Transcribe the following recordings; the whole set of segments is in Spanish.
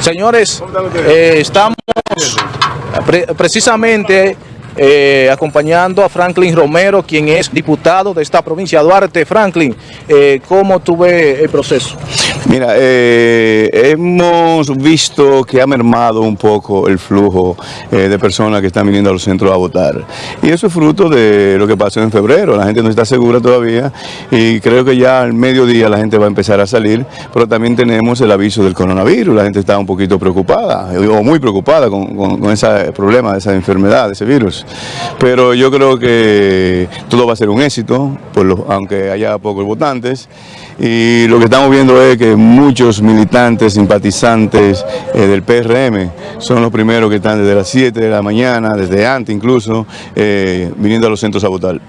Señores, eh, estamos pre- precisamente eh, acompañando a Franklin Romero, quien es diputado de esta provincia Duarte. Franklin, eh, ¿cómo tuve el proceso? Mira, eh, hemos visto que ha mermado un poco el flujo eh, de personas que están viniendo a los centros a votar. Y eso es fruto de lo que pasó en febrero. La gente no está segura todavía y creo que ya al mediodía la gente va a empezar a salir, pero también tenemos el aviso del coronavirus. La gente está un poquito preocupada, o muy preocupada con, con- con ese problema, esa enfermedad, de ese virus. Pero yo creo que todo va a ser un éxito, por lo- aunque haya pocos votantes. Y lo que estamos viendo es que muchos militantes, simpatizantes eh, del PRM son los primeros que están desde las 7 de la mañana, desde antes incluso, eh, viniendo a los centros a votar.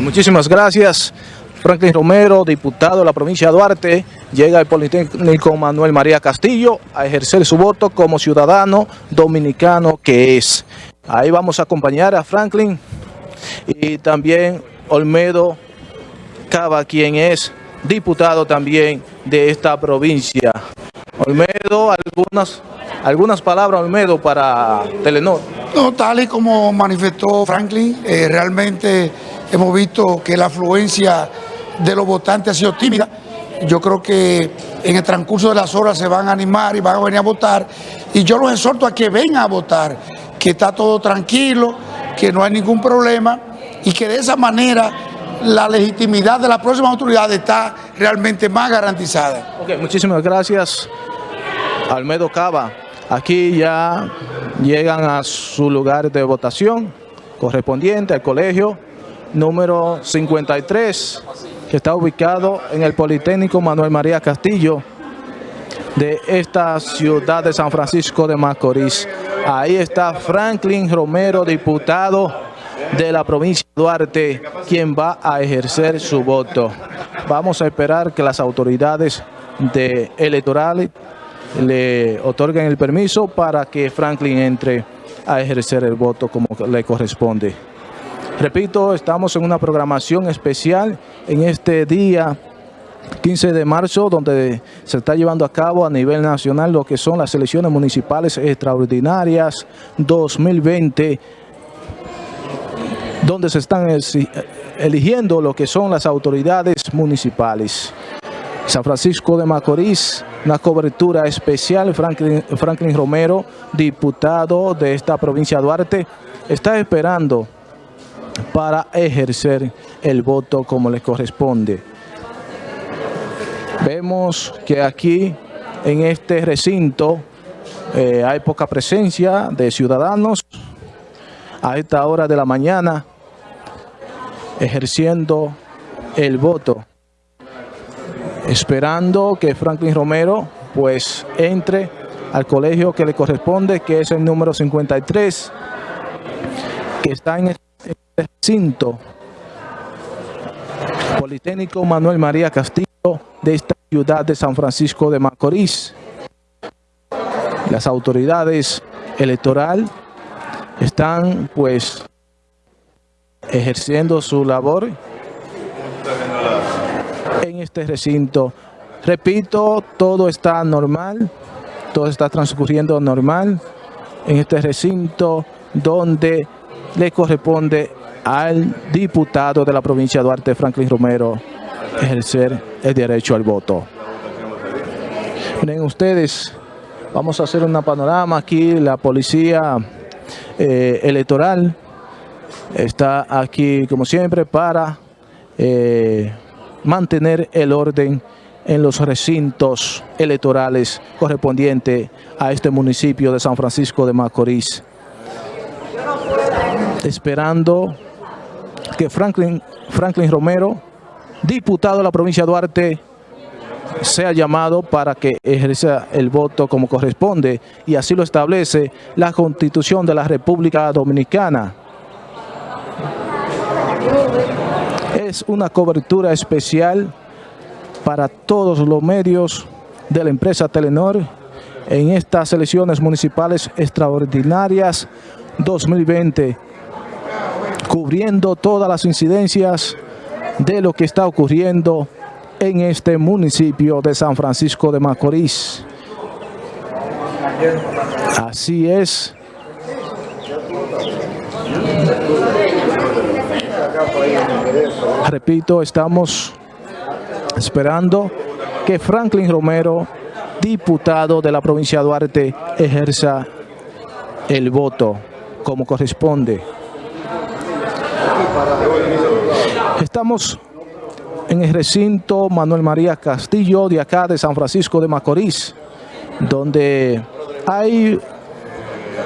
Muchísimas gracias. Franklin Romero, diputado de la provincia de Duarte, llega al Politécnico Manuel María Castillo a ejercer su voto como ciudadano dominicano que es. Ahí vamos a acompañar a Franklin y también Olmedo Cava, quien es diputado también de esta provincia. Olmedo, algunas, algunas palabras, Olmedo, para Telenor. No, tal y como manifestó Franklin, eh, realmente hemos visto que la afluencia de los votantes ha sido tímida. Yo creo que en el transcurso de las horas se van a animar y van a venir a votar. Y yo los exhorto a que vengan a votar, que está todo tranquilo, que no hay ningún problema y que de esa manera la legitimidad de las próximas autoridades está realmente más garantizada. Muchísimas gracias, Almedo Cava. Aquí ya llegan a su lugar de votación correspondiente al colegio número 53, que está ubicado en el Politécnico Manuel María Castillo de esta ciudad de San Francisco de Macorís. Ahí está Franklin Romero, diputado de la provincia de Duarte, quien va a ejercer su voto. Vamos a esperar que las autoridades de electorales le otorguen el permiso para que Franklin entre a ejercer el voto como le corresponde. Repito, estamos en una programación especial en este día 15 de marzo, donde se está llevando a cabo a nivel nacional lo que son las elecciones municipales extraordinarias 2020, donde se están eligiendo lo que son las autoridades municipales. San Francisco de Macorís, una cobertura especial, Franklin, Franklin Romero, diputado de esta provincia de Duarte, está esperando para ejercer el voto como le corresponde. Vemos que aquí en este recinto eh, hay poca presencia de ciudadanos a esta hora de la mañana ejerciendo el voto, esperando que Franklin Romero pues entre al colegio que le corresponde, que es el número 53, que está en este recinto Politécnico Manuel María Castillo de esta ciudad de San Francisco de Macorís. Las autoridades electoral están pues ejerciendo su labor en este recinto. Repito, todo está normal, todo está transcurriendo normal en este recinto donde le corresponde al diputado de la provincia de Duarte, Franklin Romero, ejercer el derecho al voto. Miren ustedes, vamos a hacer una panorama aquí, la policía eh, electoral está aquí como siempre para eh, mantener el orden en los recintos electorales correspondientes a este municipio de San Francisco de Macorís. Esperando que Franklin, Franklin Romero, diputado de la provincia de Duarte, sea llamado para que ejerza el voto como corresponde y así lo establece la Constitución de la República Dominicana. Es una cobertura especial para todos los medios de la empresa Telenor en estas elecciones municipales extraordinarias 2020, cubriendo todas las incidencias de lo que está ocurriendo en este municipio de San Francisco de Macorís. Así es. Repito, estamos esperando que Franklin Romero, diputado de la provincia de Duarte, ejerza el voto como corresponde. Estamos en el recinto Manuel María Castillo de acá de San Francisco de Macorís, donde hay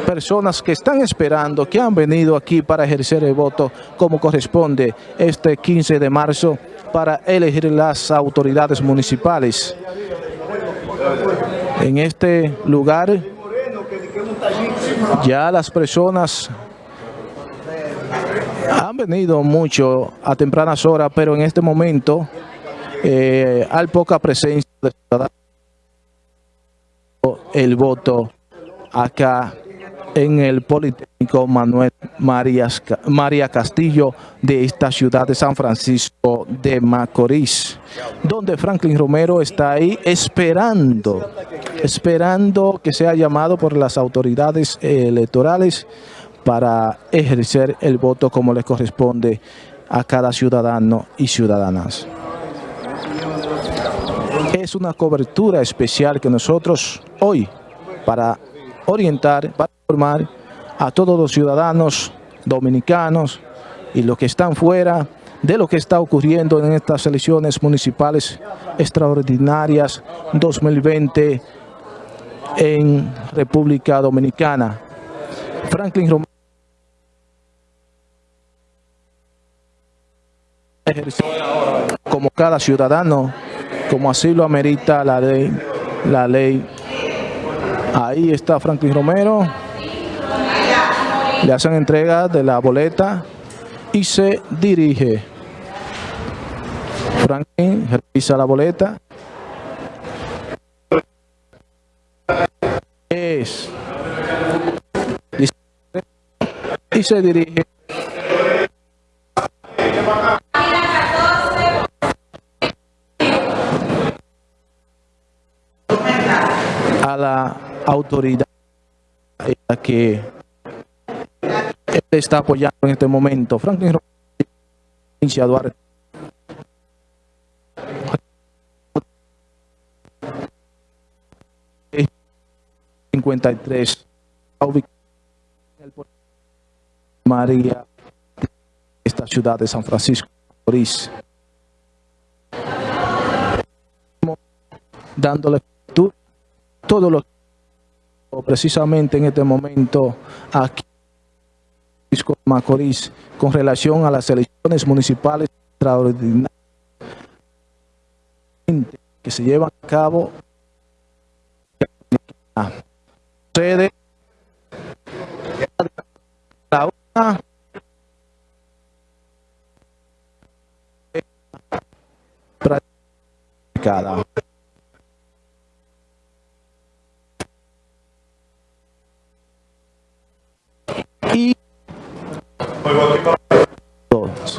personas que están esperando, que han venido aquí para ejercer el voto como corresponde este 15 de marzo para elegir las autoridades municipales. En este lugar ya las personas han venido mucho a tempranas horas, pero en este momento eh, hay poca presencia de ciudadanos el voto acá en el Politécnico Manuel María Castillo de esta ciudad de San Francisco de Macorís, donde Franklin Romero está ahí esperando, esperando que sea llamado por las autoridades electorales para ejercer el voto como le corresponde a cada ciudadano y ciudadanas. Es una cobertura especial que nosotros hoy, para orientar, para informar a todos los ciudadanos dominicanos y los que están fuera de lo que está ocurriendo en estas elecciones municipales extraordinarias 2020 en República Dominicana. Franklin Romero como cada ciudadano, como así lo amerita la ley, la ley. Ahí está Franklin Romero. Le hacen entrega de la boleta y se dirige. Franklin revisa la boleta. Es. Y se dirige autoridad que está apoyando en este momento. Franklin provincia Duarte. ...53... María... ...esta ciudad de San Francisco... ...dándole todo lo precisamente en este momento aquí en Macorís con relación a las elecciones municipales extraordinarias que se llevan a cabo sede la una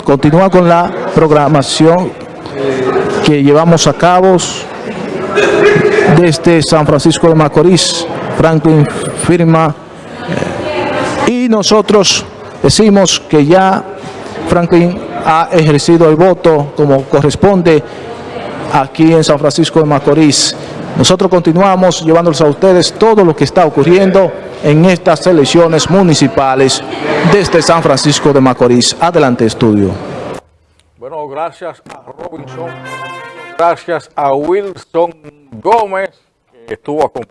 Continúa con la programación que llevamos a cabo desde San Francisco de Macorís. Franklin firma eh, y nosotros decimos que ya Franklin ha ejercido el voto como corresponde aquí en San Francisco de Macorís. Nosotros continuamos llevándoles a ustedes todo lo que está ocurriendo en estas elecciones municipales desde San Francisco de Macorís. Adelante, estudio. Bueno, gracias a Robinson, gracias a Wilson Gómez, que estuvo acompañado.